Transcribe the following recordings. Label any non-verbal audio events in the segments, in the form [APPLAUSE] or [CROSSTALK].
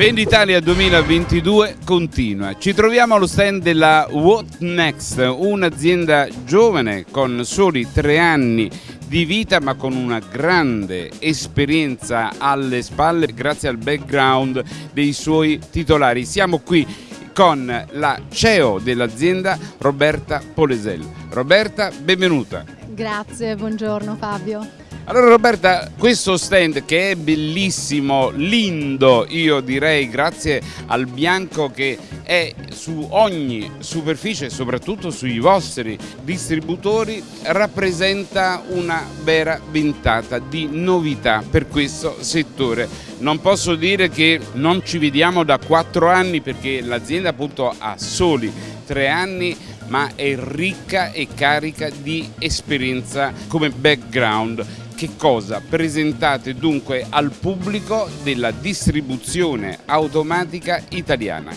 Venditalia 2022 continua. Ci troviamo allo stand della What Next, un'azienda giovane con soli tre anni di vita ma con una grande esperienza alle spalle grazie al background dei suoi titolari. Siamo qui con la CEO dell'azienda Roberta Polesel. Roberta, benvenuta. Grazie, buongiorno Fabio. Allora Roberta, questo stand che è bellissimo, lindo, io direi grazie al bianco che è su ogni superficie, soprattutto sui vostri distributori, rappresenta una vera ventata di novità per questo settore. Non posso dire che non ci vediamo da quattro anni perché l'azienda appunto ha soli tre anni ma è ricca e carica di esperienza come background che cosa presentate dunque al pubblico della distribuzione automatica italiana?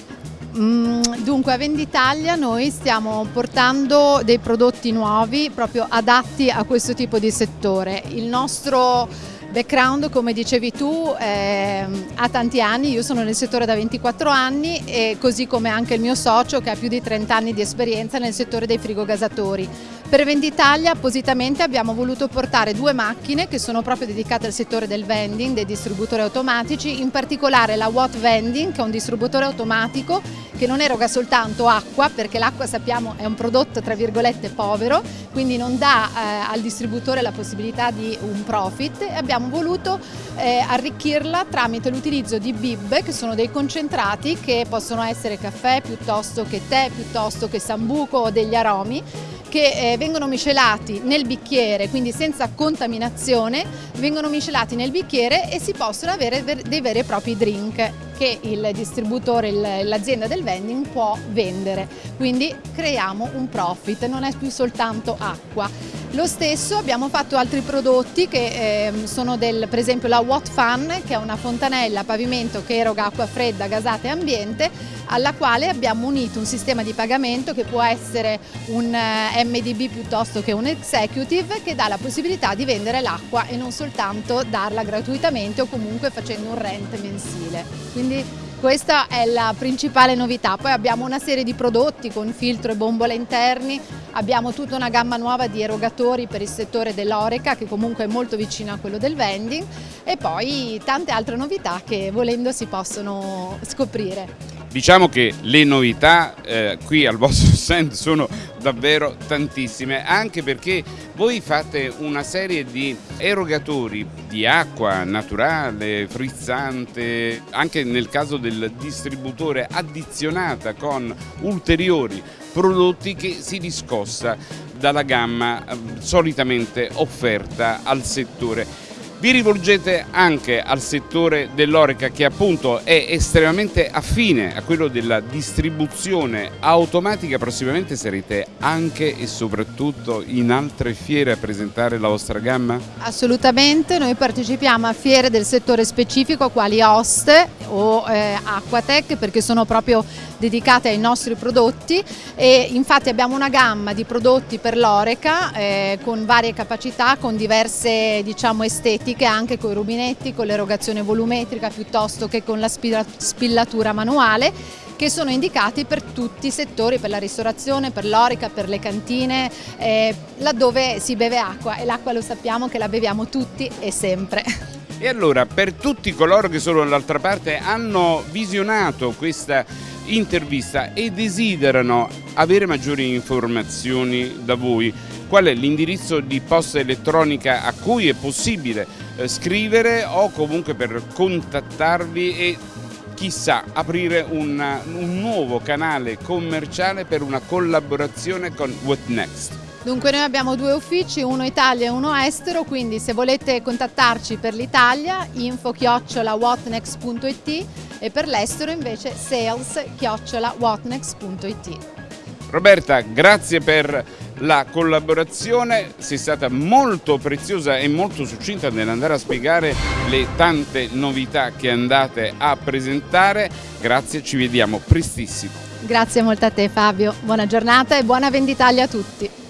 Mm, dunque a Venditalia noi stiamo portando dei prodotti nuovi proprio adatti a questo tipo di settore. Il nostro background, come dicevi tu, eh, ha tanti anni, io sono nel settore da 24 anni e così come anche il mio socio che ha più di 30 anni di esperienza nel settore dei frigogasatori. Per Venditalia appositamente abbiamo voluto portare due macchine che sono proprio dedicate al settore del vending, dei distributori automatici, in particolare la Watt Vending che è un distributore automatico che non eroga soltanto acqua perché l'acqua sappiamo è un prodotto tra virgolette povero quindi non dà eh, al distributore la possibilità di un profit. E abbiamo voluto eh, arricchirla tramite l'utilizzo di bib che sono dei concentrati che possono essere caffè piuttosto che tè piuttosto che sambuco o degli aromi che eh, vengono miscelati nel bicchiere, quindi senza contaminazione, vengono miscelati nel bicchiere e si possono avere dei veri e propri drink che il distributore, l'azienda del vending può vendere. Quindi creiamo un profit, non è più soltanto acqua. Lo stesso abbiamo fatto altri prodotti che eh, sono del, per esempio la Watt Fan che è una fontanella a pavimento che eroga acqua fredda, gasata e ambiente alla quale abbiamo unito un sistema di pagamento che può essere un eh, MDB piuttosto che un executive che dà la possibilità di vendere l'acqua e non soltanto darla gratuitamente o comunque facendo un rent mensile. Quindi questa è la principale novità, poi abbiamo una serie di prodotti con filtro e bombole interni, abbiamo tutta una gamma nuova di erogatori per il settore dell'oreca che comunque è molto vicino a quello del vending e poi tante altre novità che volendo si possono scoprire. Diciamo che le novità eh, qui al vostro [LAUGHS] stand sono davvero tantissime, anche perché voi fate una serie di erogatori di acqua naturale, frizzante, anche nel caso del distributore addizionata con ulteriori prodotti che si discosta dalla gamma eh, solitamente offerta al settore. Vi rivolgete anche al settore dell'oreca che appunto è estremamente affine a quello della distribuzione automatica, prossimamente sarete anche e soprattutto in altre fiere a presentare la vostra gamma? Assolutamente, noi partecipiamo a fiere del settore specifico quali Host o eh, Aquatec perché sono proprio dedicate ai nostri prodotti e infatti abbiamo una gamma di prodotti per l'oreca eh, con varie capacità, con diverse diciamo, estetiche anche con i rubinetti, con l'erogazione volumetrica piuttosto che con la spillatura manuale che sono indicati per tutti i settori, per la ristorazione, per l'orica, per le cantine, eh, laddove si beve acqua e l'acqua lo sappiamo che la beviamo tutti e sempre. [LAUGHS] E allora per tutti coloro che sono dall'altra parte hanno visionato questa intervista e desiderano avere maggiori informazioni da voi, qual è l'indirizzo di posta elettronica a cui è possibile eh, scrivere o comunque per contattarvi e chissà aprire una, un nuovo canale commerciale per una collaborazione con What Next. Dunque noi abbiamo due uffici, uno Italia e uno estero, quindi se volete contattarci per l'Italia info-whatnext.it e per l'estero invece sales-whatnext.it. Roberta, grazie per la collaborazione, sei stata molto preziosa e molto succinta nell'andare a spiegare le tante novità che andate a presentare. Grazie, ci vediamo prestissimo. Grazie molto a te Fabio, buona giornata e buona venditalia a tutti.